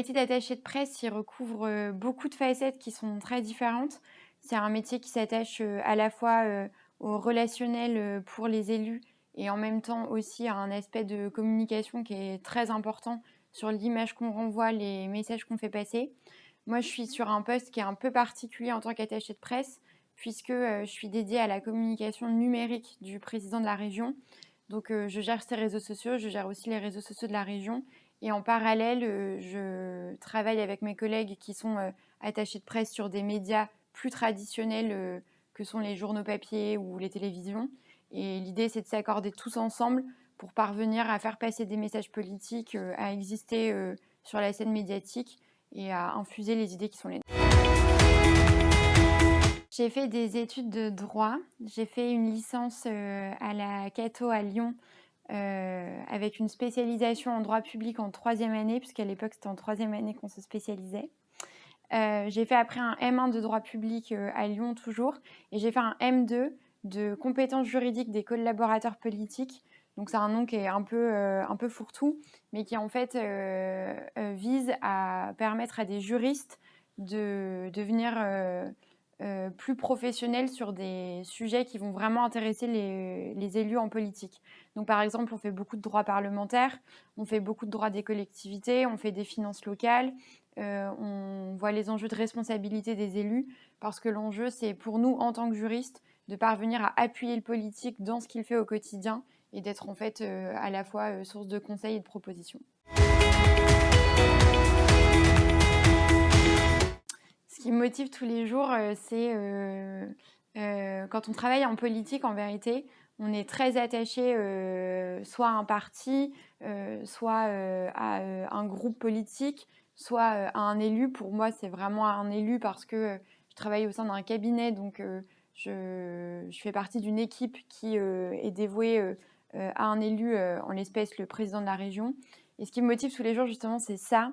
métier d'attaché de presse, il recouvre beaucoup de facettes qui sont très différentes. C'est un métier qui s'attache à la fois au relationnel pour les élus et en même temps aussi à un aspect de communication qui est très important sur l'image qu'on renvoie, les messages qu'on fait passer. Moi, je suis sur un poste qui est un peu particulier en tant qu'attaché de presse, puisque je suis dédiée à la communication numérique du président de la région. Donc, je gère ses réseaux sociaux, je gère aussi les réseaux sociaux de la région. Et en parallèle, je travaille avec mes collègues qui sont attachés de presse sur des médias plus traditionnels que sont les journaux papier ou les télévisions. Et l'idée, c'est de s'accorder tous ensemble pour parvenir à faire passer des messages politiques, euh, à exister euh, sur la scène médiatique et à infuser les idées qui sont les nôtres. J'ai fait des études de droit. J'ai fait une licence euh, à la Cato à Lyon avec une spécialisation en droit public en troisième année, puisqu'à l'époque c'était en troisième année qu'on se spécialisait. j'ai fait après un M1 de droit public à Lyon toujours, et j'ai fait un M2 de compétences juridiques des collaborateurs politiques. Donc c'est un nom qui est un peu, euh, un peu fourre-tout, mais qui en fait euh, euh, vise à permettre à des juristes de devenir plus professionnels sur des sujets qui vont vraiment intéresser les, élus en politique. Donc par exemple, on fait beaucoup de droits parlementaires, on fait beaucoup de droits des collectivités, on fait des finances locales, on voit les enjeux de responsabilité des élus, parce que l'enjeu, c'est pour nous, en tant que juristes, de parvenir à appuyer le politique dans ce qu'il fait au quotidien et d'être en fait euh, à la fois euh, source de conseils et de propositions. Ce qui me motive tous les jours, euh, c'est quand on travaille en politique, en vérité, on est très attaché soit à un parti, soit à un groupe politique, soit à un élu. Pour moi, c'est vraiment un élu parce que je travaille au sein d'un cabinet, donc je, fais partie d'une équipe qui euh, est dévouée euh, euh, à un élu, en l'espèce le président de la région. Et ce qui me motive tous les jours, justement, c'est ça.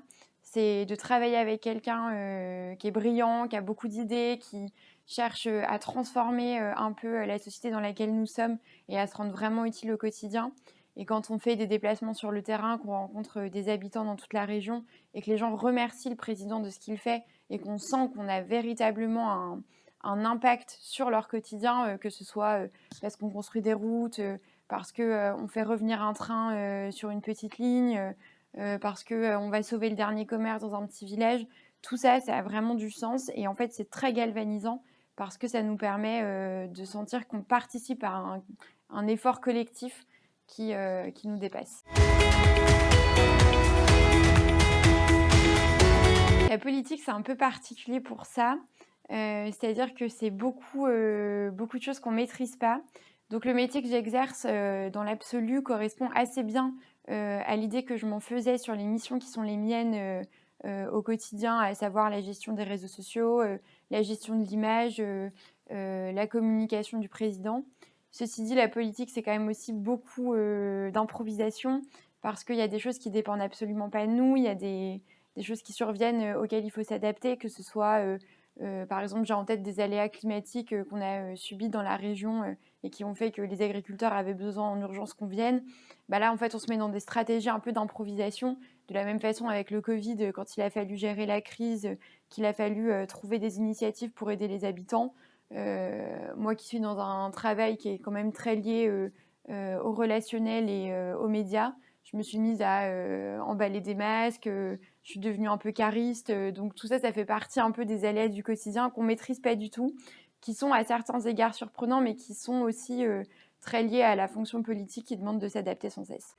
C'est de travailler avec quelqu'un qui est brillant, qui a beaucoup d'idées, qui cherche à transformer un peu la société dans laquelle nous sommes et à se rendre vraiment utile au quotidien. Et quand on fait des déplacements sur le terrain, qu'on rencontre des habitants dans toute la région et que les gens remercient le président de ce qu'il fait et qu'on sent qu'on a véritablement un, impact sur leur quotidien, euh, que ce soit euh, parce qu'on construit des routes, euh, parce qu'on fait revenir un train sur une petite ligne, parce qu'on va sauver le dernier commerce dans un petit village. Tout ça, ça a vraiment du sens et en fait, c'est très galvanisant parce que ça nous permet de sentir qu'on participe à un, effort collectif qui, qui nous dépasse. La politique, c'est un peu particulier pour ça. Euh, c'est-à-dire que c'est beaucoup, euh, beaucoup de choses qu'on ne maîtrise pas. Donc le métier que j'exerce euh, dans l'absolu correspond assez bien à l'idée que je m'en faisais sur les missions qui sont les miennes au quotidien, à savoir la gestion des réseaux sociaux, la gestion de l'image, la communication du président. Ceci dit, la politique, c'est quand même aussi beaucoup d'improvisation parce qu'il y a des choses qui dépendent absolument pas de nous, il y a des, des choses qui surviennent auxquelles il faut s'adapter, que ce soit euh, par exemple, j'ai en tête des aléas climatiques euh, qu'on a euh, subis dans la région et qui ont fait que les agriculteurs avaient besoin en urgence qu'on vienne. Bah là, en fait, on se met dans des stratégies un peu d'improvisation. De la même façon, avec le Covid, quand il a fallu gérer la crise, qu'il a fallu trouver des initiatives pour aider les habitants. moi qui suis dans un travail qui est quand même très lié au relationnel et aux médias, je me suis mise à emballer des masques, je suis devenue un peu cariste. Euh, donc tout ça, ça fait partie un peu des aléas du quotidien qu'on maîtrise pas du tout, qui sont à certains égards surprenants, mais qui sont aussi euh, très liés à la fonction politique qui demande de s'adapter sans cesse.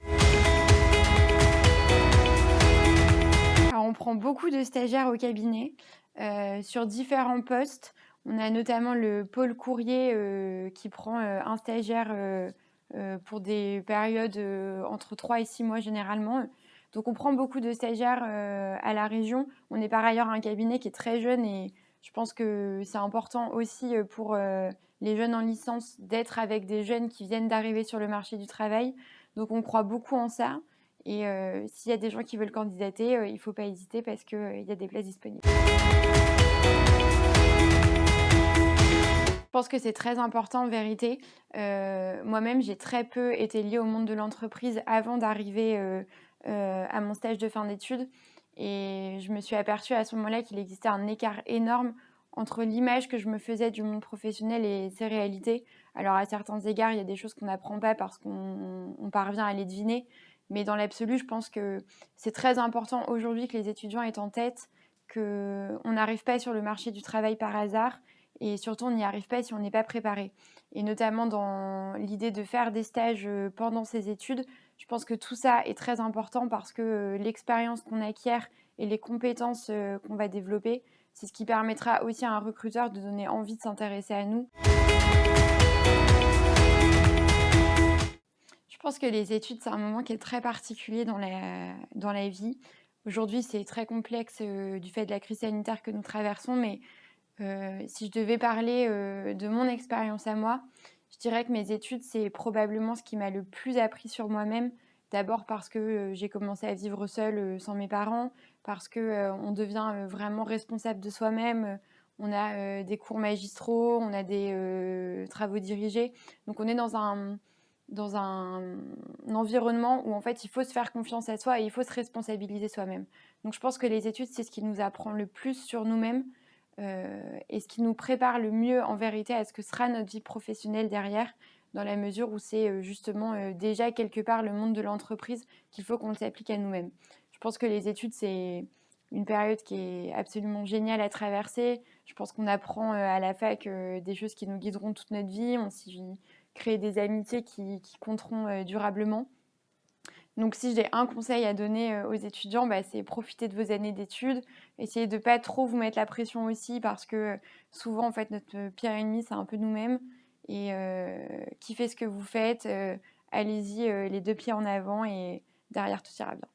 on prend beaucoup de stagiaires au cabinet euh, sur différents postes. On a notamment le pôle courrier qui prend un stagiaire pour des périodes entre 3 et 6 mois généralement. Donc on prend beaucoup de stagiaires euh, à la région. On est par ailleurs un cabinet qui est très jeune et je pense que c'est important aussi euh, pour euh, les jeunes en licence d'être avec des jeunes qui viennent d'arriver sur le marché du travail. Donc on croit beaucoup en ça. Et s'il y a des gens qui veulent candidater, il ne faut pas hésiter parce qu'il y a des places disponibles. Pense que c'est très important en vérité. Moi-même, j'ai très peu été liée au monde de l'entreprise avant d'arriver euh, à mon stage de fin d'études. Et je me suis aperçue à ce moment-là qu'il existait un écart énorme entre l'image que je me faisais du monde professionnel et ses réalités. Alors à certains égards, il y a des choses qu'on n'apprend pas parce qu'on parvient à les deviner, mais dans l'absolu, je pense que c'est très important aujourd'hui que les étudiants aient en tête qu'on n'arrive pas sur le marché du travail par hasard et surtout on n'y arrive pas si on n'est pas préparé. Et notamment dans l'idée de faire des stages euh, pendant ses études, je pense que tout ça est très important parce que euh, l'expérience qu'on acquiert et les compétences euh, qu'on va développer, c'est ce qui permettra aussi à un recruteur de donner envie de s'intéresser à nous. Je pense que les études, c'est un moment qui est très particulier dans la, dans la vie. Aujourd'hui, c'est très complexe du fait de la crise sanitaire que nous traversons, mais euh, si je devais parler euh, de mon expérience à moi, je dirais que mes études, c'est probablement ce qui m'a le plus appris sur moi-même. D'abord parce que j'ai commencé à vivre seule sans mes parents, parce qu'on devient vraiment responsable de soi-même. On a des cours magistraux, on a des travaux dirigés. Donc on est dans un, dans un, environnement où en fait il faut se faire confiance à soi et il faut se responsabiliser soi-même. Donc je pense que les études, c'est ce qui nous apprend le plus sur nous-mêmes euh, et ce qui nous prépare le mieux en vérité à ce que sera notre vie professionnelle derrière, dans la mesure où c'est euh, justement euh, déjà quelque part le monde de l'entreprise qu'il faut qu'on s'applique à nous-mêmes. Je pense que les études, c'est une période qui est absolument géniale à traverser. Je pense qu'on apprend à la fac des choses qui nous guideront toute notre vie. On s'y créer des amitiés qui, compteront durablement. Donc si j'ai un conseil à donner euh, aux étudiants, bah, c'est profiter de vos années d'études, essayez de pas trop vous mettre la pression aussi parce que souvent en fait notre pire ennemi c'est un peu nous-mêmes et euh, kiffez ce que vous faites, allez-y les deux pieds en avant et derrière tout ira bien.